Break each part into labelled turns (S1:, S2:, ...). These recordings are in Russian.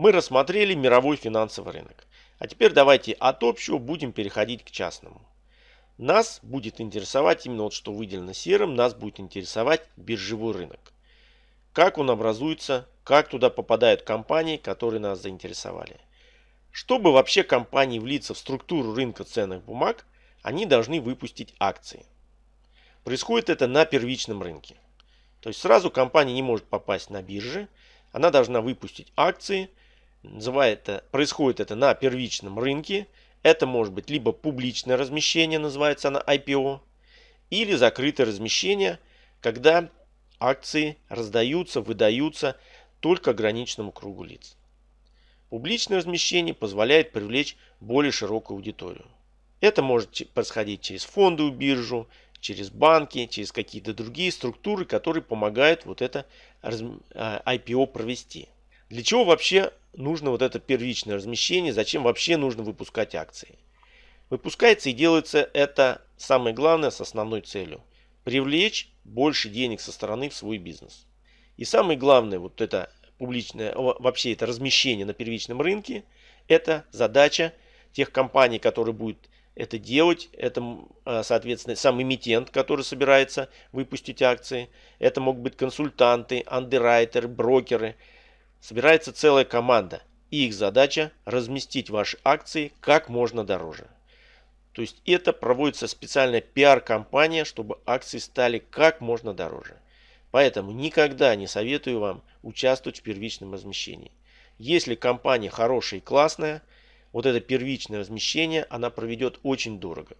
S1: Мы рассмотрели мировой финансовый рынок. А теперь давайте от общего будем переходить к частному. Нас будет интересовать именно вот что выделено серым, нас будет интересовать биржевой рынок. Как он образуется, как туда попадают компании, которые нас заинтересовали. Чтобы вообще компании влиться в структуру рынка ценных бумаг, они должны выпустить акции. Происходит это на первичном рынке. То есть сразу компания не может попасть на биржи, она должна выпустить акции. Называет происходит это на первичном рынке. Это может быть либо публичное размещение, называется она IPO, или закрытое размещение, когда акции раздаются, выдаются только ограниченному кругу лиц. Публичное размещение позволяет привлечь более широкую аудиторию. Это может происходить через фондовую биржу, через банки, через какие-то другие структуры, которые помогают вот это IPO а, провести. Для чего вообще нужно вот это первичное размещение, зачем вообще нужно выпускать акции? Выпускается и делается это самое главное с основной целью. Привлечь больше денег со стороны в свой бизнес. И самое главное, вот это публичное, вообще это размещение на первичном рынке, это задача тех компаний, которые будут это делать. Это, а, соответственно, сам эмитент, который собирается выпустить акции. Это могут быть консультанты, андеррайтеры, брокеры. Собирается целая команда. И их задача разместить ваши акции как можно дороже. То есть это проводится специальная пиар-компания, чтобы акции стали как можно дороже. Поэтому никогда не советую вам участвовать в первичном размещении. Если компания хорошая и классная – вот это первичное размещение она проведет очень дорого.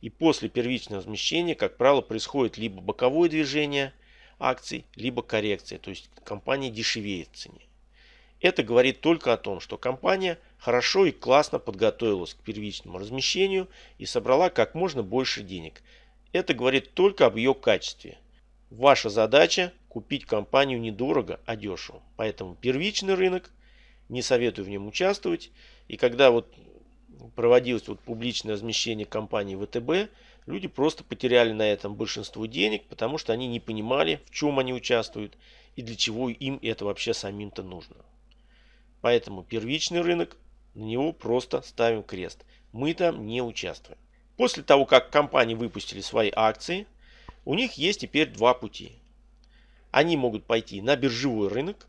S1: И после первичного размещения, как правило, происходит либо боковое движение акций, либо коррекция, то есть компания дешевеет в цене. Это говорит только о том, что компания хорошо и классно подготовилась к первичному размещению и собрала как можно больше денег. Это говорит только об ее качестве. Ваша задача купить компанию недорого, а дешево. Поэтому первичный рынок, не советую в нем участвовать. И когда вот проводилось вот публичное размещение компании ВТБ, люди просто потеряли на этом большинство денег, потому что они не понимали, в чем они участвуют и для чего им это вообще самим-то нужно. Поэтому первичный рынок, на него просто ставим крест. Мы там не участвуем. После того, как компании выпустили свои акции, у них есть теперь два пути. Они могут пойти на биржевой рынок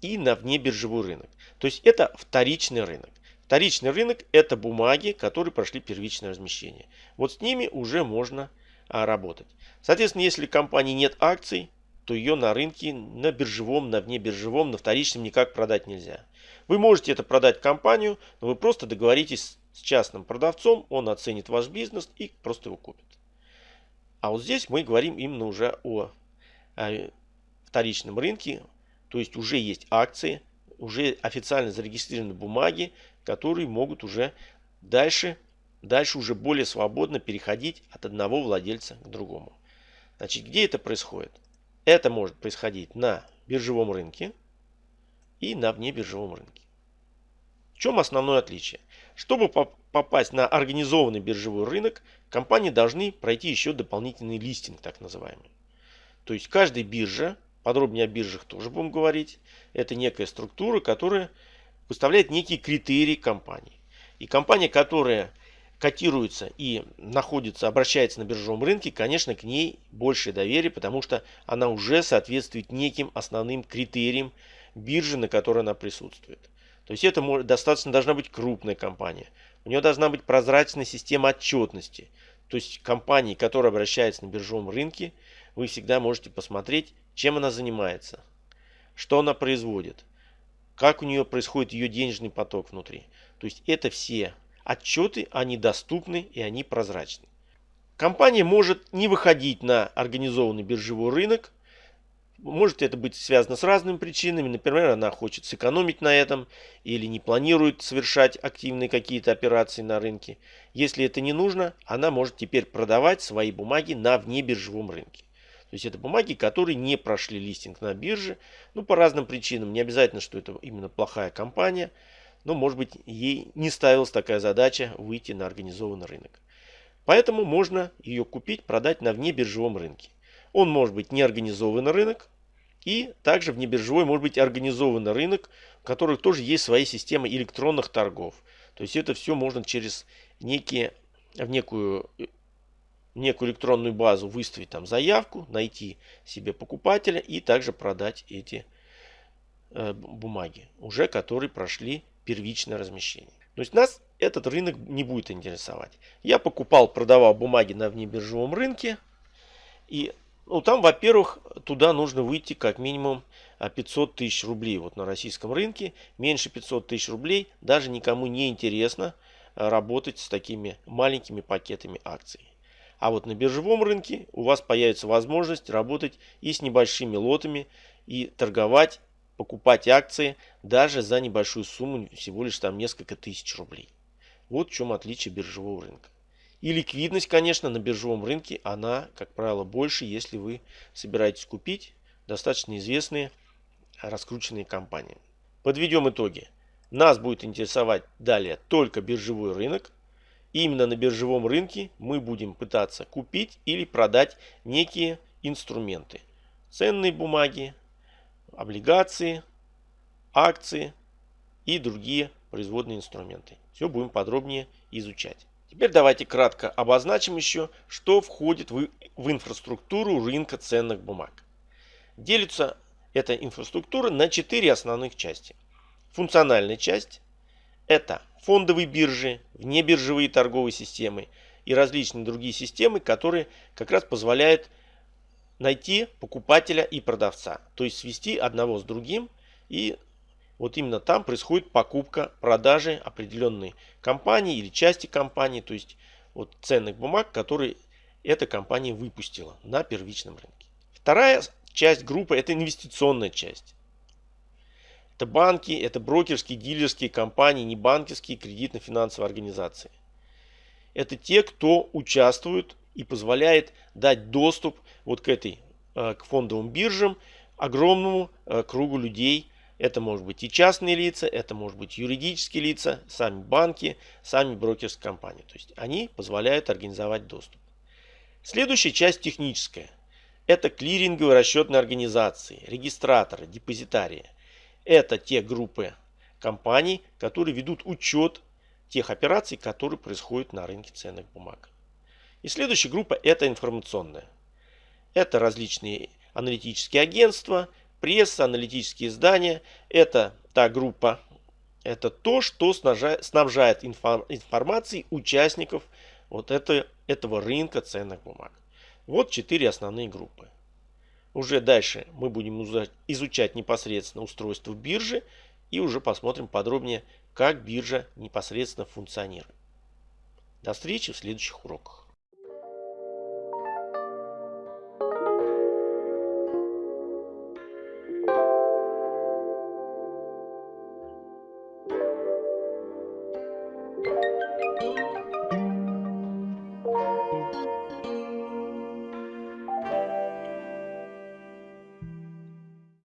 S1: и на внебиржевой рынок. То есть это вторичный рынок. Вторичный рынок это бумаги, которые прошли первичное размещение. Вот с ними уже можно а, работать. Соответственно, если компании нет акций, то ее на рынке, на биржевом, на внебиржевом, на вторичном никак продать нельзя. Вы можете это продать компанию, но вы просто договоритесь с частным продавцом, он оценит ваш бизнес и просто его купит. А вот здесь мы говорим именно уже о, о вторичном рынке, то есть уже есть акции, уже официально зарегистрированы бумаги, которые могут уже дальше, дальше уже более свободно переходить от одного владельца к другому. Значит, где это происходит? Это может происходить на биржевом рынке и на внебиржевом рынке. В чем основное отличие? Чтобы попасть на организованный биржевой рынок, компании должны пройти еще дополнительный листинг, так называемый. То есть каждая биржа, подробнее о биржах тоже будем говорить, это некая структура, которая выставляет некие критерии компании. И компания, которая котируется и находится, обращается на биржевом рынке, конечно, к ней большее доверие, потому что она уже соответствует неким основным критериям биржи, на которой она присутствует. То есть это достаточно должна быть крупная компания. У нее должна быть прозрачная система отчетности. То есть компании, которая обращается на биржевом рынке, вы всегда можете посмотреть, чем она занимается, что она производит – как у нее происходит ее денежный поток внутри. То есть это все отчеты, они доступны и они прозрачны. Компания может не выходить на организованный биржевой рынок. Может это быть связано с разными причинами. Например, она хочет сэкономить на этом или не планирует совершать активные какие-то операции на рынке. Если это не нужно, она может теперь продавать свои бумаги на внебиржевом рынке. То есть это бумаги, которые не прошли листинг на бирже. Ну, по разным причинам. Не обязательно, что это именно плохая компания. Но, может быть, ей не ставилась такая задача выйти на организованный рынок. Поэтому можно ее купить, продать на внебиржевом рынке. Он может быть не организованный рынок, И также в небиржевой может быть организованный рынок, у которых тоже есть свои системы электронных торгов. То есть это все можно через некие, в некую, некую электронную базу выставить там заявку, найти себе покупателя и также продать эти э, бумаги, уже которые прошли первичное размещение. То есть нас этот рынок не будет интересовать. Я покупал, продавал бумаги на внебиржевом рынке. И ну, там, во-первых, туда нужно выйти как минимум 500 а, тысяч рублей. Вот на российском рынке меньше 500 тысяч рублей даже никому не интересно а, работать с такими маленькими пакетами акций. А вот на биржевом рынке у вас появится возможность работать и с небольшими лотами и торговать покупать акции даже за небольшую сумму, всего лишь там несколько тысяч рублей. Вот в чем отличие биржевого рынка. И ликвидность, конечно, на биржевом рынке, она, как правило, больше, если вы собираетесь купить достаточно известные раскрученные компании. Подведем итоги. Нас будет интересовать далее только биржевой рынок. Именно на биржевом рынке мы будем пытаться купить или продать некие инструменты. Ценные бумаги, облигации, акции и другие производные инструменты. Все будем подробнее изучать. Теперь давайте кратко обозначим еще, что входит в, в инфраструктуру рынка ценных бумаг. Делится эта инфраструктура на четыре основных части. Функциональная часть – это фондовые биржи, внебиржевые торговые системы и различные другие системы, которые как раз позволяют найти покупателя и продавца. То есть свести одного с другим и вот именно там происходит покупка, продажи определенной компании или части компании, то есть вот ценных бумаг, которые эта компания выпустила на первичном рынке. Вторая часть группы это инвестиционная часть. Это банки, это брокерские, дилерские компании, не банковские, кредитно-финансовые организации. Это те, кто участвует и позволяет дать доступ вот к этой, э, к фондовым биржам огромному э, кругу людей. Это может быть и частные лица, это может быть юридические лица, сами банки, сами брокерские компании. То есть они позволяют организовать доступ. Следующая часть техническая. Это клиринговые расчетные организации, регистраторы, депозитарии. Это те группы компаний, которые ведут учет тех операций, которые происходят на рынке ценных бумаг. И следующая группа это информационная. Это различные аналитические агентства, пресса, аналитические издания. Это та группа, это то, что снабжает информацией участников вот это, этого рынка ценных бумаг. Вот четыре основные группы. Уже дальше мы будем изучать непосредственно устройство биржи и уже посмотрим подробнее, как биржа непосредственно функционирует. До встречи в следующих уроках.